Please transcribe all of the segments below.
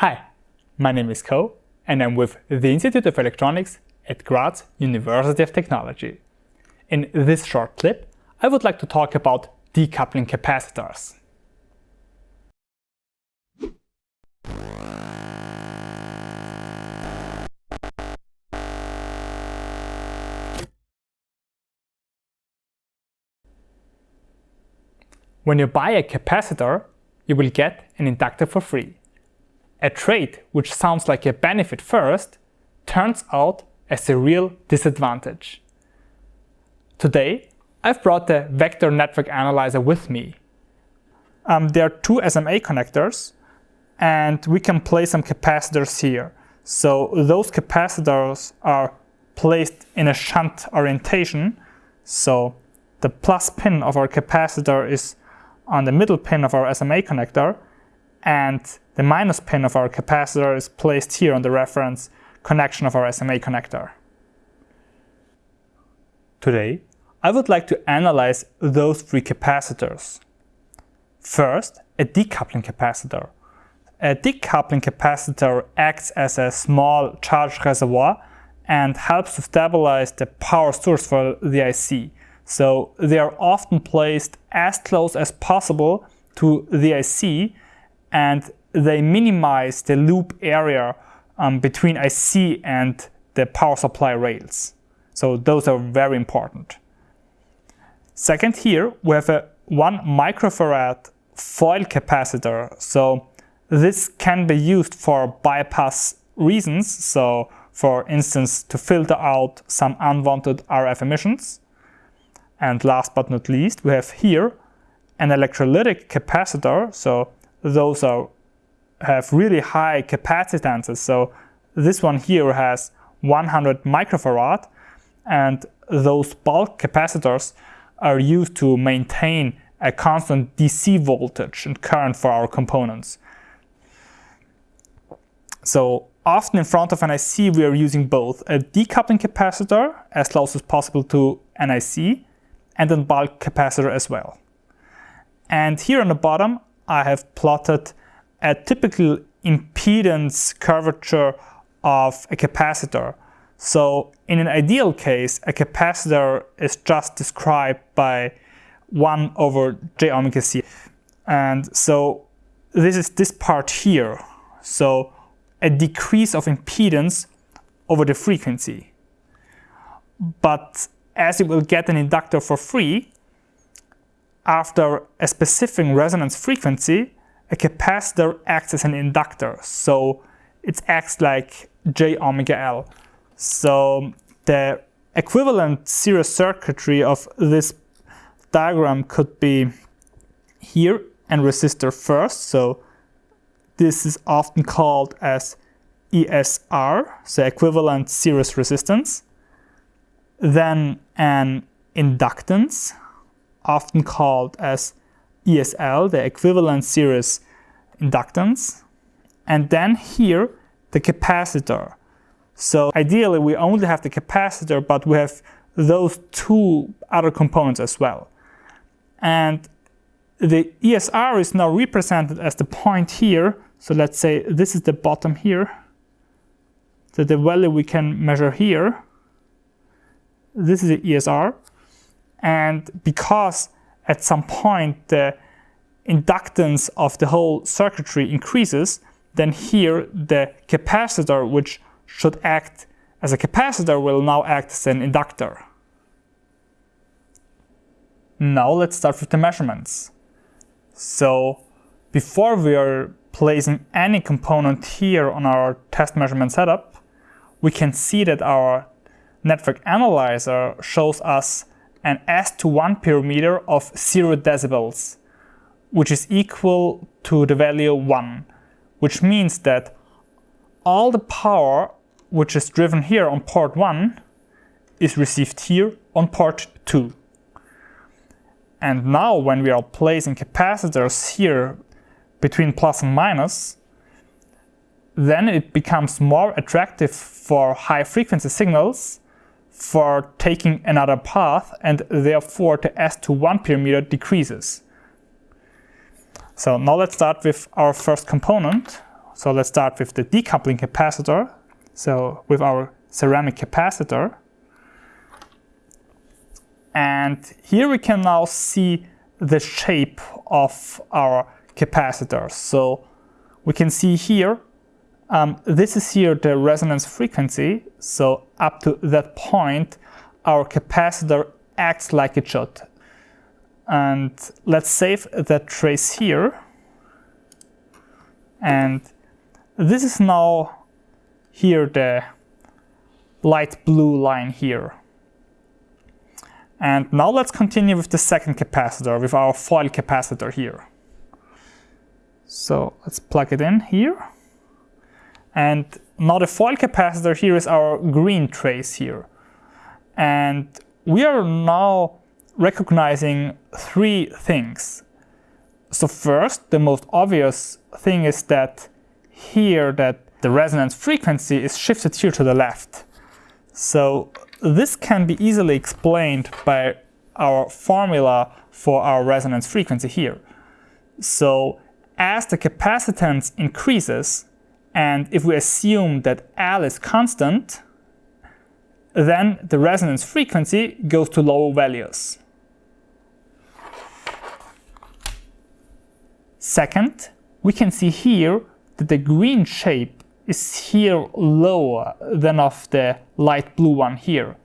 Hi, my name is Ko and I'm with the Institute of Electronics at Graz University of Technology. In this short clip, I would like to talk about decoupling capacitors. When you buy a capacitor, you will get an inductor for free. A trait which sounds like a benefit first turns out as a real disadvantage. Today, I've brought the Vector Network Analyzer with me. Um, there are two SMA connectors and we can place some capacitors here. So those capacitors are placed in a shunt orientation. So the plus pin of our capacitor is on the middle pin of our SMA connector and the minus pin of our capacitor is placed here on the reference connection of our SMA connector. Today, I would like to analyze those three capacitors. First, a decoupling capacitor. A decoupling capacitor acts as a small charge reservoir and helps to stabilize the power source for the IC. So they are often placed as close as possible to the IC and they minimize the loop area um, between IC and the power supply rails. So those are very important. Second here, we have a 1 microfarad foil capacitor. So this can be used for bypass reasons. So for instance, to filter out some unwanted RF emissions. And last but not least, we have here an electrolytic capacitor. So those are have really high capacitances. So this one here has 100 microfarad and those bulk capacitors are used to maintain a constant DC voltage and current for our components. So often in front of an IC we are using both a decoupling capacitor as close as possible to an IC and then bulk capacitor as well. And here on the bottom, I have plotted a typical impedance curvature of a capacitor. So in an ideal case, a capacitor is just described by 1 over j omega c. And so this is this part here. So a decrease of impedance over the frequency. But as you will get an inductor for free, after a specific resonance frequency, a capacitor acts as an inductor. So it acts like j omega L. So the equivalent series circuitry of this diagram could be here and resistor first. So this is often called as ESR, so equivalent series resistance then an inductance, often called as ESL, the equivalent series inductance, and then here the capacitor. So ideally we only have the capacitor, but we have those two other components as well. And the ESR is now represented as the point here. So let's say this is the bottom here. So the value we can measure here this is the ESR. And because at some point the inductance of the whole circuitry increases, then here the capacitor, which should act as a capacitor, will now act as an inductor. Now let's start with the measurements. So before we are placing any component here on our test measurement setup, we can see that our network analyzer shows us an S2 parameter of 0 decibels, which is equal to the value 1, which means that all the power which is driven here on port 1 is received here on port 2. And now when we are placing capacitors here between plus and minus, then it becomes more attractive for high frequency signals for taking another path and therefore the S2 parameter decreases. So now let's start with our first component. So let's start with the decoupling capacitor. So with our ceramic capacitor. And here we can now see the shape of our capacitor. So we can see here, um, this is here the resonance frequency. So up to that point, our capacitor acts like it should. And let's save that trace here. And this is now here the light blue line here. And now let's continue with the second capacitor, with our foil capacitor here. So let's plug it in here. And now the foil capacitor here is our green trace here. And we are now recognizing three things. So first, the most obvious thing is that here that the resonance frequency is shifted here to the left. So this can be easily explained by our formula for our resonance frequency here. So as the capacitance increases, and if we assume that L is constant, then the resonance frequency goes to lower values. Second, we can see here that the green shape is here lower than of the light blue one here.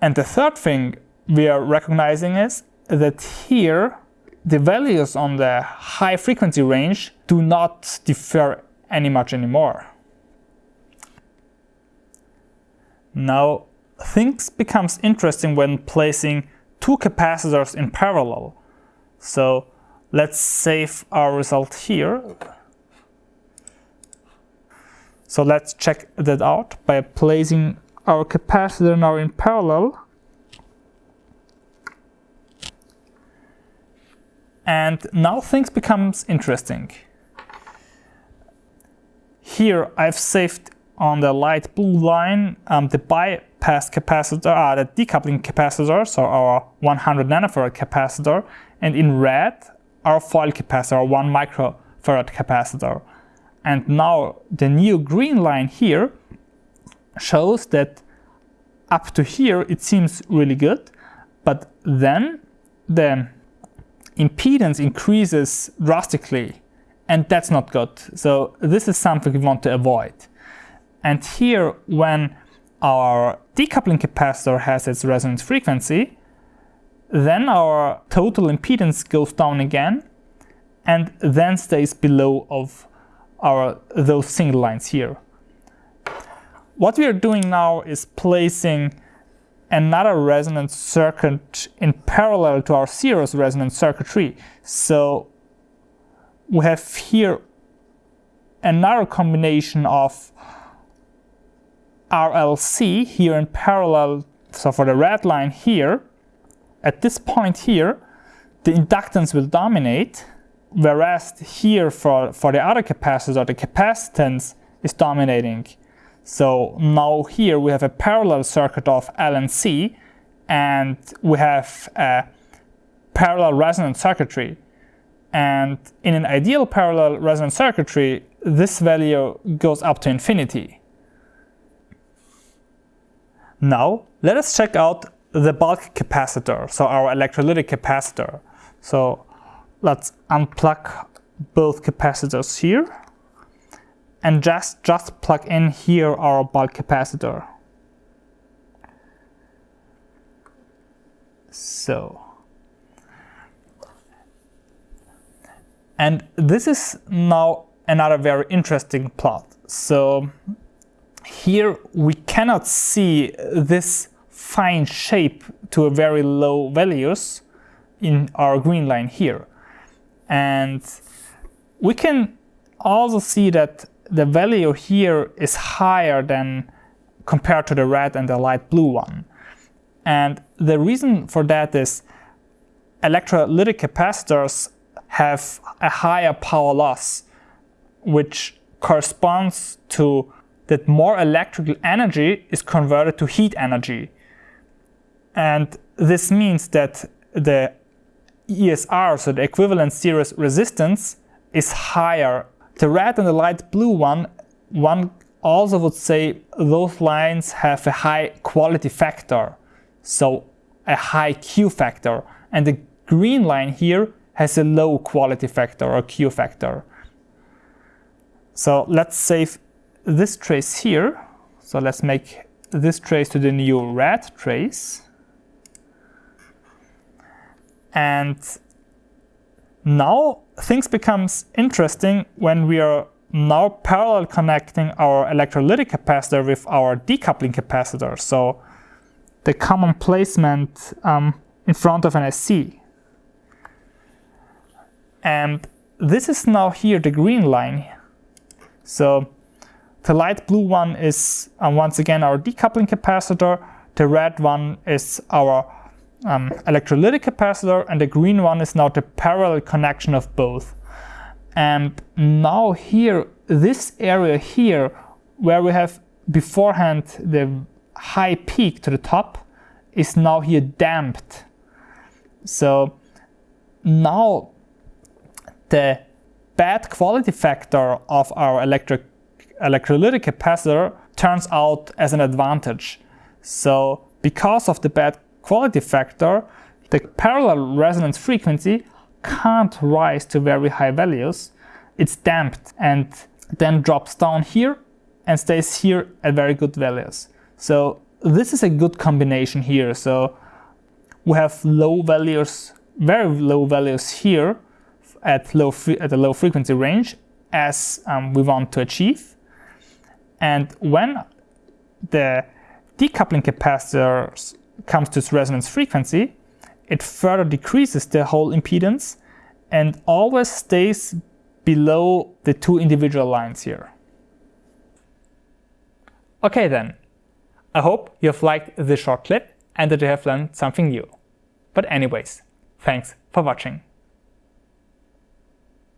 And the third thing we are recognizing is that here the values on the high frequency range do not differ any much anymore. Now things becomes interesting when placing two capacitors in parallel. So let's save our result here. So let's check that out by placing our capacitor now in parallel. And now things becomes interesting. Here I've saved on the light blue line um, the bypass capacitor, uh, the decoupling capacitor, so our 100 nanofarad capacitor, and in red our foil capacitor, 1 microfarad capacitor. And now the new green line here shows that up to here it seems really good, but then the impedance increases drastically and that's not good. So this is something we want to avoid. And here when our decoupling capacitor has its resonance frequency, then our total impedance goes down again and then stays below of our those single lines here. What we are doing now is placing another resonance circuit in parallel to our series resonance circuitry. So we have here another combination of RLC here in parallel, so for the red line here, at this point here, the inductance will dominate, whereas here for, for the other capacitor, the capacitance is dominating. So now here we have a parallel circuit of L and C, and we have a parallel resonance circuitry. And in an ideal parallel resonance circuitry, this value goes up to infinity. Now, let us check out the bulk capacitor, so our electrolytic capacitor. So let's unplug both capacitors here and just, just plug in here our bulk capacitor. So, and this is now another very interesting plot. So here we cannot see this fine shape to a very low values in our green line here. And we can also see that the value here is higher than compared to the red and the light blue one. And the reason for that is electrolytic capacitors have a higher power loss, which corresponds to that more electrical energy is converted to heat energy. And this means that the ESR, so the equivalent series resistance, is higher the red and the light blue one, one also would say those lines have a high quality factor, so a high Q factor, and the green line here has a low quality factor or Q factor. So let's save this trace here. So let's make this trace to the new red trace. And now things becomes interesting when we are now parallel connecting our electrolytic capacitor with our decoupling capacitor. So the common placement um, in front of an IC. And this is now here the green line. So the light blue one is um, once again our decoupling capacitor. The red one is our um, electrolytic capacitor and the green one is now the parallel connection of both. And now here, this area here, where we have beforehand the high peak to the top, is now here damped. So now the bad quality factor of our electric electrolytic capacitor turns out as an advantage. So because of the bad quality factor, the parallel resonance frequency can't rise to very high values. It's damped and then drops down here and stays here at very good values. So this is a good combination here. So we have low values, very low values here at low at a low frequency range as um, we want to achieve. And when the decoupling capacitor comes to its resonance frequency, it further decreases the whole impedance and always stays below the two individual lines here. Okay then, I hope you have liked this short clip and that you have learned something new. But anyways, thanks for watching.